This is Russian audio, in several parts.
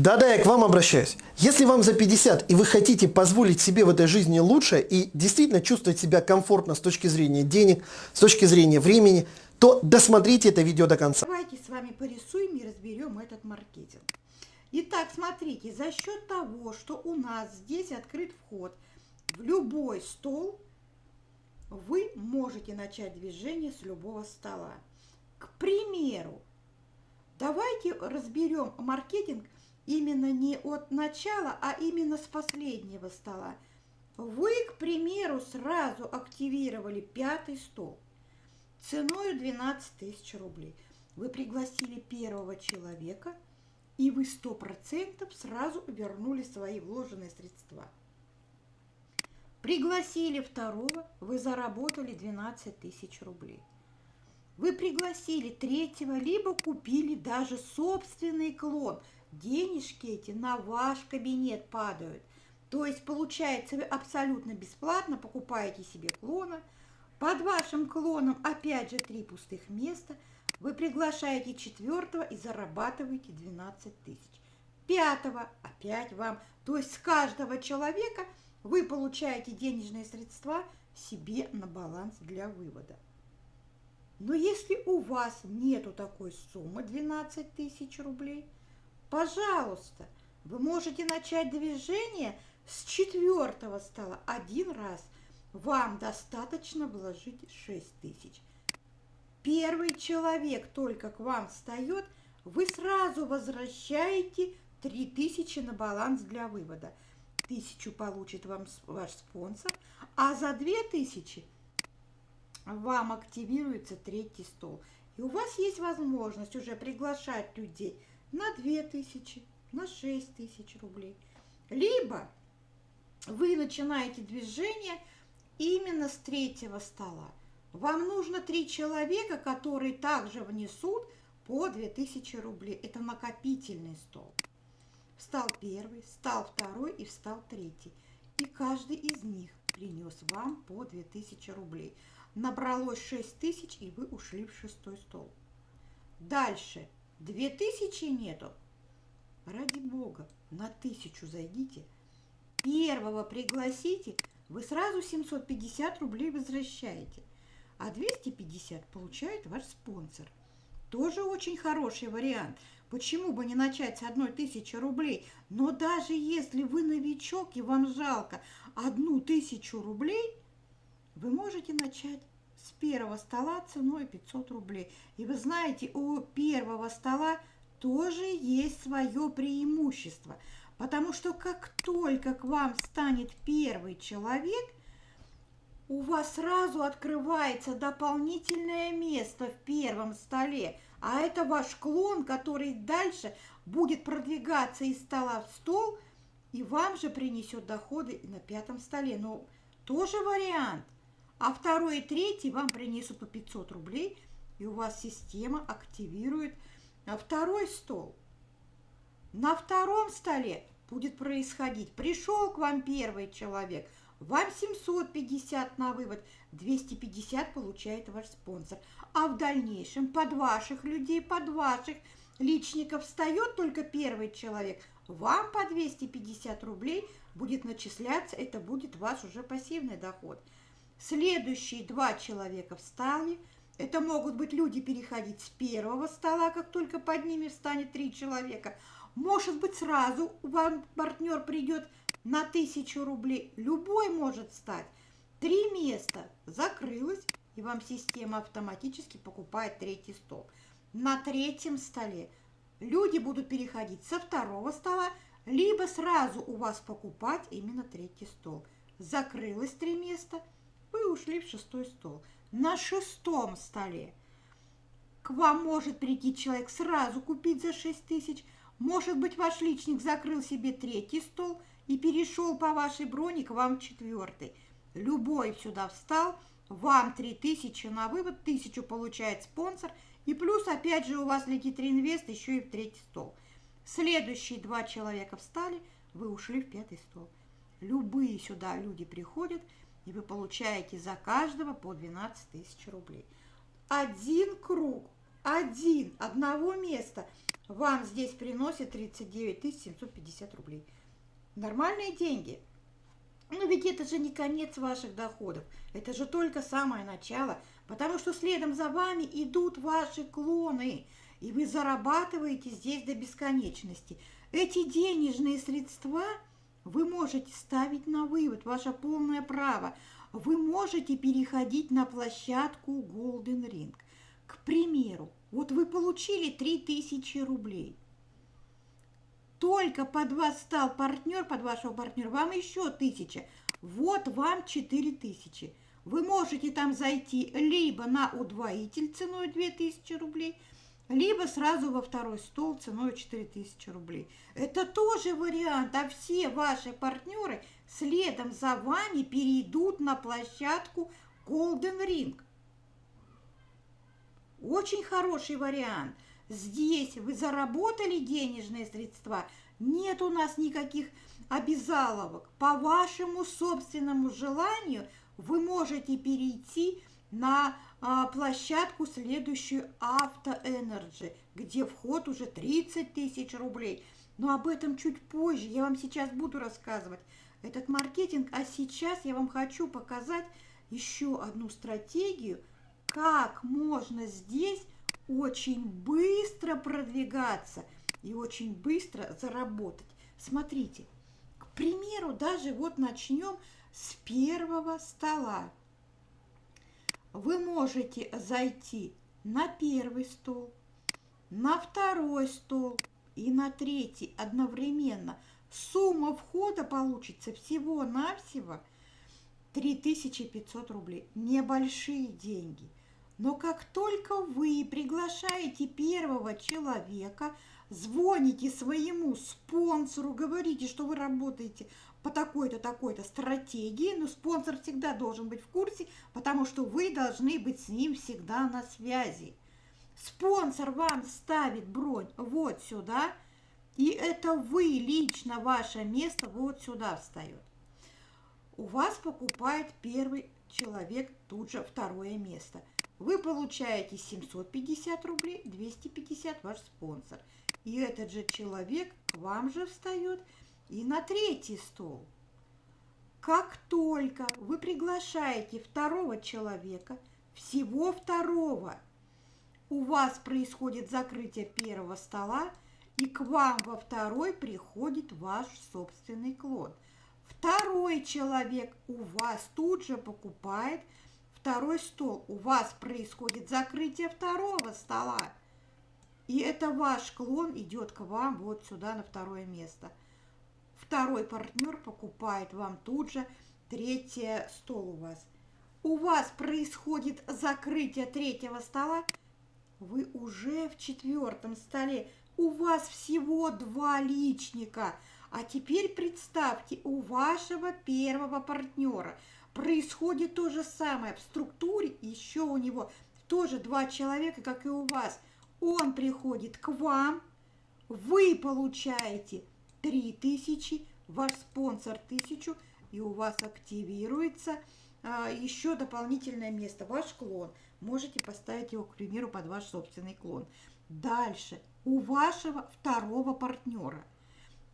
Да-да, я к вам обращаюсь. Если вам за 50 и вы хотите позволить себе в этой жизни лучше и действительно чувствовать себя комфортно с точки зрения денег, с точки зрения времени, то досмотрите это видео до конца. Давайте с вами порисуем и разберем этот маркетинг. Итак, смотрите, за счет того, что у нас здесь открыт вход в любой стол, вы можете начать движение с любого стола. К примеру, давайте разберем маркетинг – именно не от начала, а именно с последнего стола. Вы, к примеру, сразу активировали пятый стол ценой 12 тысяч рублей. Вы пригласили первого человека, и вы 100% сразу вернули свои вложенные средства. Пригласили второго, вы заработали 12 тысяч рублей. Вы пригласили третьего, либо купили даже собственный клон – денежки эти на ваш кабинет падают. То есть, получается, вы абсолютно бесплатно покупаете себе клона, под вашим клоном опять же три пустых места, вы приглашаете четвертого и зарабатываете 12 тысяч. Пятого опять вам, то есть с каждого человека вы получаете денежные средства себе на баланс для вывода. Но если у вас нету такой суммы 12 тысяч рублей – Пожалуйста, вы можете начать движение с четвертого стола один раз. Вам достаточно вложить 6 тысяч. Первый человек только к вам встает, вы сразу возвращаете 3 тысячи на баланс для вывода. Тысячу получит вам ваш спонсор, а за 2 тысячи вам активируется третий стол. И у вас есть возможность уже приглашать людей – на 2000, на 6 тысяч рублей. Либо вы начинаете движение именно с третьего стола. Вам нужно три человека, которые также внесут по 2000 рублей. Это накопительный стол. Встал первый, встал второй и встал третий. И каждый из них принес вам по 2000 рублей. Набралось 6000, и вы ушли в шестой стол. Дальше Две тысячи нету? Ради бога, на тысячу зайдите. Первого пригласите, вы сразу 750 рублей возвращаете. А 250 получает ваш спонсор. Тоже очень хороший вариант. Почему бы не начать с одной тысячи рублей? Но даже если вы новичок и вам жалко одну тысячу рублей, вы можете начать с первого стола ценой 500 рублей. И вы знаете, у первого стола тоже есть свое преимущество, потому что как только к вам станет первый человек, у вас сразу открывается дополнительное место в первом столе, а это ваш клон, который дальше будет продвигаться из стола в стол, и вам же принесет доходы на пятом столе. Но тоже вариант – а второй и третий вам принесут по 500 рублей, и у вас система активирует а второй стол. На втором столе будет происходить, пришел к вам первый человек, вам 750 на вывод, 250 получает ваш спонсор. А в дальнейшем под ваших людей, под ваших личников встает только первый человек, вам по 250 рублей будет начисляться, это будет ваш уже пассивный доход – Следующие два человека встали. Это могут быть люди переходить с первого стола, как только под ними встанет три человека. Может быть, сразу вам партнер придет на тысячу рублей. Любой может стать. Три места закрылось, и вам система автоматически покупает третий стол. На третьем столе люди будут переходить со второго стола, либо сразу у вас покупать именно третий стол. Закрылось три места – вы ушли в шестой стол. На шестом столе к вам может прийти человек сразу купить за 6 тысяч. Может быть, ваш личник закрыл себе третий стол и перешел по вашей броне к вам четвертый. Любой сюда встал, вам 3 тысячи на вывод, тысячу получает спонсор, и плюс опять же у вас летит реинвест еще и в третий стол. Следующие два человека встали, вы ушли в пятый стол. Любые сюда люди приходят – и вы получаете за каждого по 12 тысяч рублей. Один круг один, одного места вам здесь приносит 39 750 рублей. Нормальные деньги. Но ведь это же не конец ваших доходов. Это же только самое начало. Потому что следом за вами идут ваши клоны. И вы зарабатываете здесь до бесконечности. Эти денежные средства вы можете ставить на вывод. Ваше полное право. Вы можете переходить на площадку Golden Ring. К примеру, вот вы получили 3000 рублей. Только под вас стал партнер, под вашего партнера, вам еще 1000. Вот вам 4000. Вы можете там зайти либо на удвоитель ценой 2000 рублей, либо сразу во второй стол ценой 4000 рублей. Это тоже вариант, а все ваши партнеры следом за вами перейдут на площадку Golden Ring. Очень хороший вариант. Здесь вы заработали денежные средства, нет у нас никаких обязаловок. По вашему собственному желанию вы можете перейти на площадку следующую Авто Energy, где вход уже 30 тысяч рублей. Но об этом чуть позже, я вам сейчас буду рассказывать этот маркетинг. А сейчас я вам хочу показать еще одну стратегию, как можно здесь очень быстро продвигаться и очень быстро заработать. Смотрите, к примеру, даже вот начнем с первого стола. Вы можете зайти на первый стол, на второй стол и на третий одновременно. Сумма входа получится всего-навсего 3500 рублей. Небольшие деньги – но как только вы приглашаете первого человека, звоните своему спонсору, говорите, что вы работаете по такой-то, такой-то стратегии, но спонсор всегда должен быть в курсе, потому что вы должны быть с ним всегда на связи. Спонсор вам ставит бронь вот сюда, и это вы лично, ваше место вот сюда встает. У вас покупает первый человек тут же второе место – вы получаете 750 рублей, 250 ваш спонсор. И этот же человек к вам же встает и на третий стол. Как только вы приглашаете второго человека, всего второго, у вас происходит закрытие первого стола, и к вам во второй приходит ваш собственный клон. Второй человек у вас тут же покупает – второй стол, у вас происходит закрытие второго стола. И это ваш клон идет к вам вот сюда на второе место. Второй партнер покупает вам тут же третий стол у вас. У вас происходит закрытие третьего стола, вы уже в четвертом столе. У вас всего два личника. А теперь представьте, у вашего первого партнера – происходит то же самое. В структуре еще у него тоже два человека, как и у вас. Он приходит к вам, вы получаете 3000, ваш спонсор 1000, и у вас активируется а, еще дополнительное место, ваш клон. Можете поставить его, к примеру, под ваш собственный клон. Дальше, у вашего второго партнера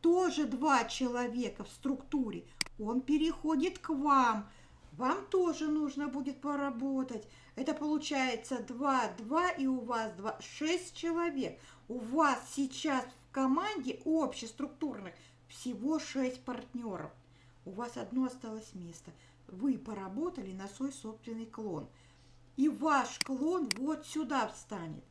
тоже два человека в структуре. Он переходит к вам – вам тоже нужно будет поработать. Это получается 2, 2 и у вас 2, 6 человек. У вас сейчас команде общеструктурных всего 6 партнеров. У вас одно осталось место. Вы поработали на свой собственный клон. И ваш клон вот сюда встанет.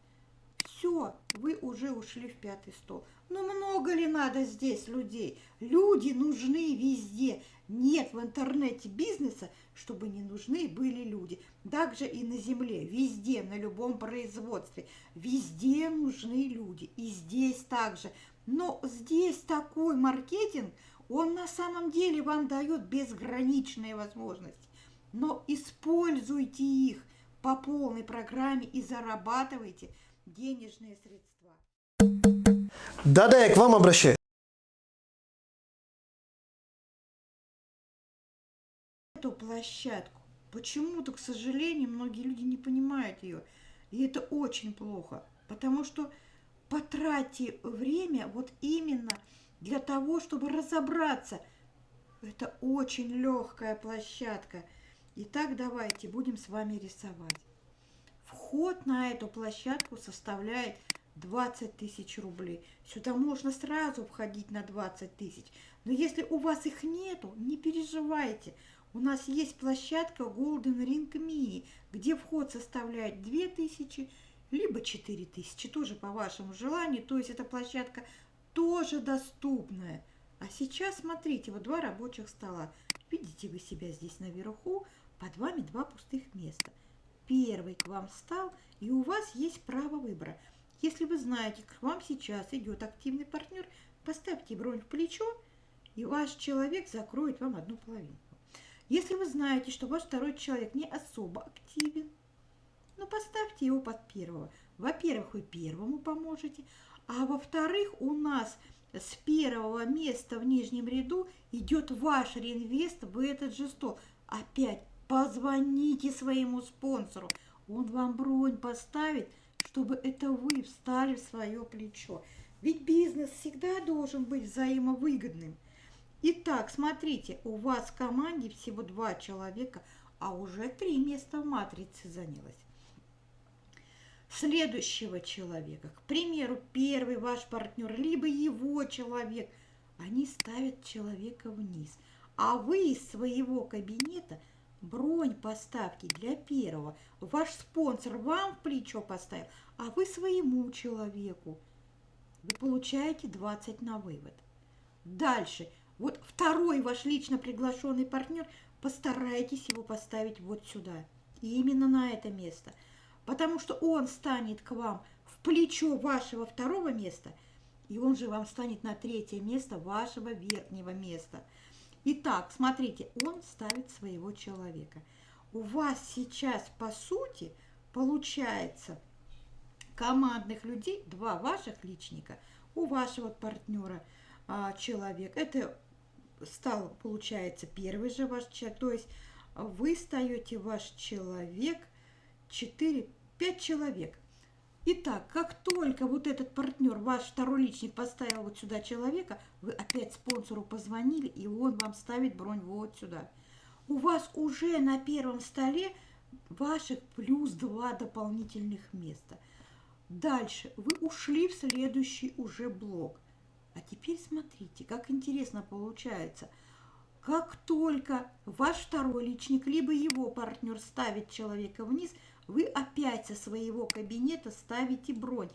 Все, вы уже ушли в пятый стол. Но много ли надо здесь людей? Люди нужны везде. Нет в интернете бизнеса, чтобы не нужны были люди. Также и на земле, везде, на любом производстве. Везде нужны люди. И здесь также. Но здесь такой маркетинг, он на самом деле вам дает безграничные возможности. Но используйте их по полной программе и зарабатывайте денежные средства. Да-да, я к вам обращаюсь. Эту площадку почему-то, к сожалению, многие люди не понимают ее. И это очень плохо, потому что потратьте время вот именно для того, чтобы разобраться. Это очень легкая площадка. Итак, давайте будем с вами рисовать. Вход на эту площадку составляет 20 тысяч рублей. Сюда можно сразу входить на 20 тысяч. Но если у вас их нету, не переживайте. У нас есть площадка Golden Ring Mini, где вход составляет 2 тысячи, либо 4 тысячи, тоже по вашему желанию. То есть эта площадка тоже доступная. А сейчас смотрите, вот два рабочих стола. Видите вы себя здесь наверху, под вами два пустых места. Первый к вам встал, и у вас есть право выбора – если вы знаете, к вам сейчас идет активный партнер, поставьте бронь в плечо, и ваш человек закроет вам одну половинку. Если вы знаете, что ваш второй человек не особо активен, ну поставьте его под первого. Во-первых, вы первому поможете, а во-вторых, у нас с первого места в нижнем ряду идет ваш реинвест в этот же стол. Опять позвоните своему спонсору, он вам бронь поставит – чтобы это вы встали в свое плечо. Ведь бизнес всегда должен быть взаимовыгодным. Итак, смотрите, у вас в команде всего два человека, а уже три места в матрице занялось. Следующего человека, к примеру, первый ваш партнер, либо его человек, они ставят человека вниз, а вы из своего кабинета – Бронь поставки для первого. Ваш спонсор вам в плечо поставил, а вы своему человеку. Вы получаете 20 на вывод. Дальше. Вот второй ваш лично приглашенный партнер, постарайтесь его поставить вот сюда. И именно на это место. Потому что он станет к вам в плечо вашего второго места, и он же вам станет на третье место вашего верхнего места – Итак, смотрите, он ставит своего человека. У вас сейчас, по сути, получается командных людей, два ваших личника, у вашего партнера а, человек. Это стал, получается, первый же ваш человек. То есть вы стаете ваш человек, 4-5 человек. Итак, как только вот этот партнер, ваш второй личник поставил вот сюда человека, вы опять спонсору позвонили, и он вам ставит бронь вот сюда. У вас уже на первом столе ваших плюс два дополнительных места. Дальше вы ушли в следующий уже блок. А теперь смотрите, как интересно получается. Как только ваш второй личник, либо его партнер ставит человека вниз – вы опять со своего кабинета ставите бронь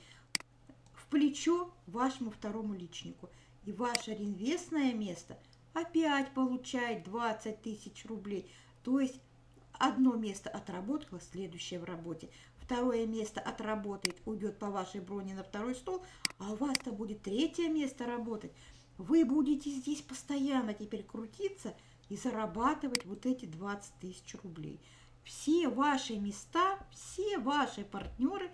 в плечо вашему второму личнику. И ваше реинвестное место опять получает 20 тысяч рублей. То есть одно место отработало, следующее в работе. Второе место отработает, уйдет по вашей броне на второй стол, а у вас-то будет третье место работать. Вы будете здесь постоянно теперь крутиться и зарабатывать вот эти 20 тысяч рублей все ваши места, все ваши партнеры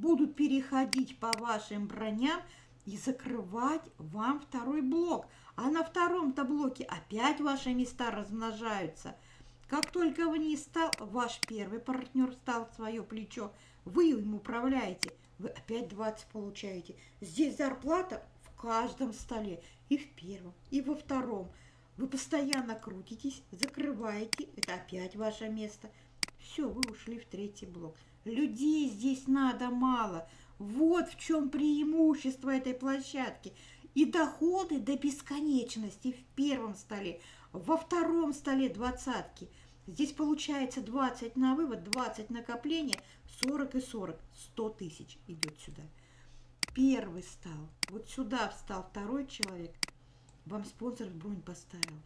будут переходить по вашим броням и закрывать вам второй блок. А на втором-то блоке опять ваши места размножаются. Как только вы не стал, ваш первый партнер стал свое плечо, вы им управляете, вы опять 20 получаете. Здесь зарплата в каждом столе, и в первом, и во втором. Вы постоянно крутитесь, закрываете, это опять ваше место – все, вы ушли в третий блок. Людей здесь надо мало. Вот в чем преимущество этой площадки. И доходы до бесконечности в первом столе, во втором столе двадцатки. Здесь получается 20 на вывод, 20 накопления, 40 и 40, 100 тысяч идет сюда. Первый стал, вот сюда встал второй человек, вам спонсор бронь поставил.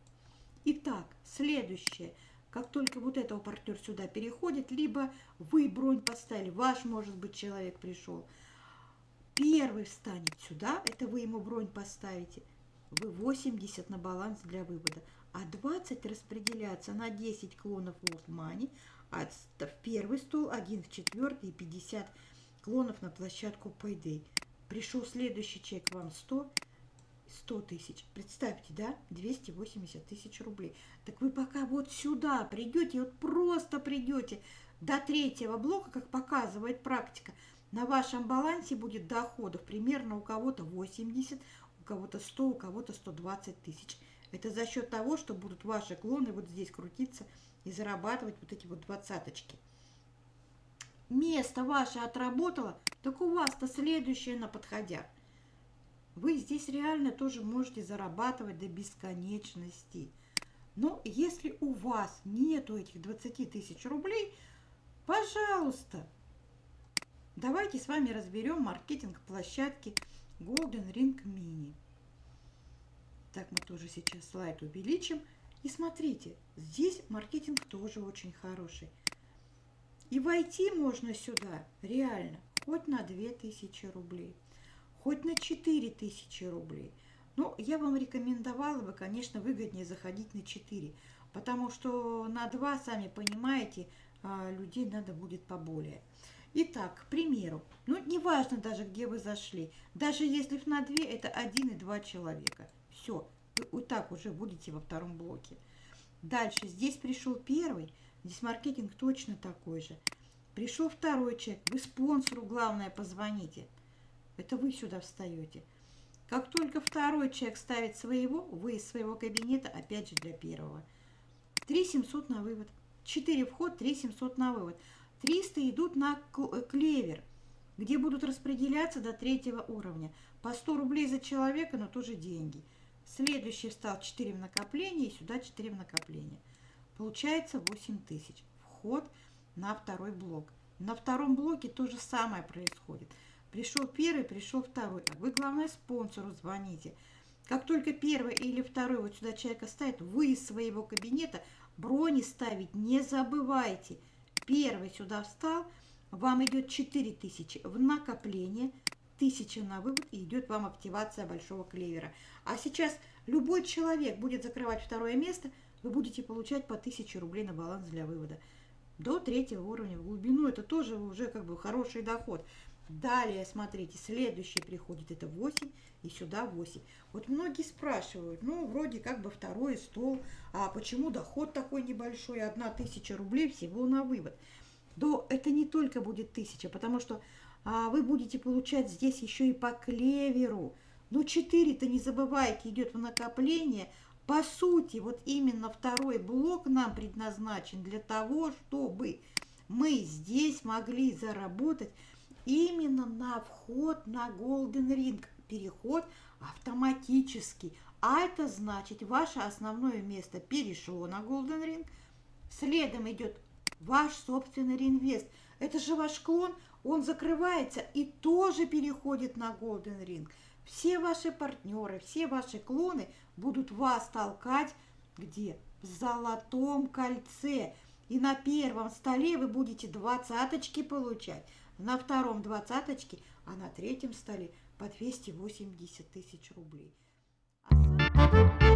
Итак, следующее – как только вот этого партнер сюда переходит, либо вы бронь поставили, ваш, может быть, человек пришел, первый встанет сюда, это вы ему бронь поставите, вы 80 на баланс для вывода, а 20 распределяться на 10 клонов Money, а в первый стол, один в четвертый и 50 клонов на площадку Payday. Пришел следующий чек, вам 100, 100 тысяч. Представьте, да, 280 тысяч рублей. Так вы пока вот сюда придете, вот просто придете до третьего блока, как показывает практика, на вашем балансе будет доходов примерно у кого-то 80, у кого-то 100, у кого-то 120 тысяч. Это за счет того, что будут ваши клоны вот здесь крутиться и зарабатывать вот эти вот двадцаточки. Место ваше отработало, так у вас-то следующее на подходях. Вы здесь реально тоже можете зарабатывать до бесконечности. Но если у вас нету этих 20 тысяч рублей, пожалуйста, давайте с вами разберем маркетинг площадки Golden Ring Mini. Так, мы тоже сейчас слайд увеличим. И смотрите, здесь маркетинг тоже очень хороший. И войти можно сюда реально хоть на 2000 рублей, хоть на 4000 рублей. Но я вам рекомендовала бы, конечно, выгоднее заходить на 4, потому что на 2, сами понимаете, а, людей надо будет поболее. Итак, к примеру, ну, неважно даже, где вы зашли, даже если на 2, это 1 и 2 человека. Все, вы вот так уже будете во втором блоке. Дальше, здесь пришел первый, здесь маркетинг точно такой же. Пришел второй человек, вы спонсору, главное, позвоните. Это вы сюда встаете. Как только второй человек ставит своего, вы из своего кабинета, опять же для первого. 3 700 на вывод. 4 вход, 3 700 на вывод. 300 идут на э, клевер, где будут распределяться до третьего уровня. По 100 рублей за человека, но тоже деньги. Следующий встал 4 в накопление и сюда 4 в накопление. Получается 8 тысяч. Вход на второй блок. На втором блоке то же самое происходит. Пришел первый, пришел второй. А вы, главное, спонсору звоните. Как только первый или второй вот сюда человека ставит, вы из своего кабинета брони ставить не забывайте. Первый сюда встал, вам идет 4000 в накопление, 1000 на вывод и идет вам активация большого клевера. А сейчас любой человек будет закрывать второе место, вы будете получать по 1000 рублей на баланс для вывода. До третьего уровня в глубину это тоже уже как бы хороший доход. Далее, смотрите, следующий приходит, это 8, и сюда 8. Вот многие спрашивают, ну, вроде как бы второй стол, а почему доход такой небольшой, одна тысяча рублей всего на вывод? Да это не только будет тысяча, потому что а, вы будете получать здесь еще и по клеверу. Но 4-то, не забывайте, идет в накопление. По сути, вот именно второй блок нам предназначен для того, чтобы мы здесь могли заработать именно на вход на Golden Ring. Переход автоматический. А это значит, ваше основное место перешло на Golden Ring. Следом идет ваш собственный реинвест. Это же ваш клон, он закрывается и тоже переходит на Golden Ring. Все ваши партнеры, все ваши клоны будут вас толкать где? В золотом кольце. И на первом столе вы будете двадцаточки получать на втором двадцаточки, а на третьем столе по 280 тысяч рублей. А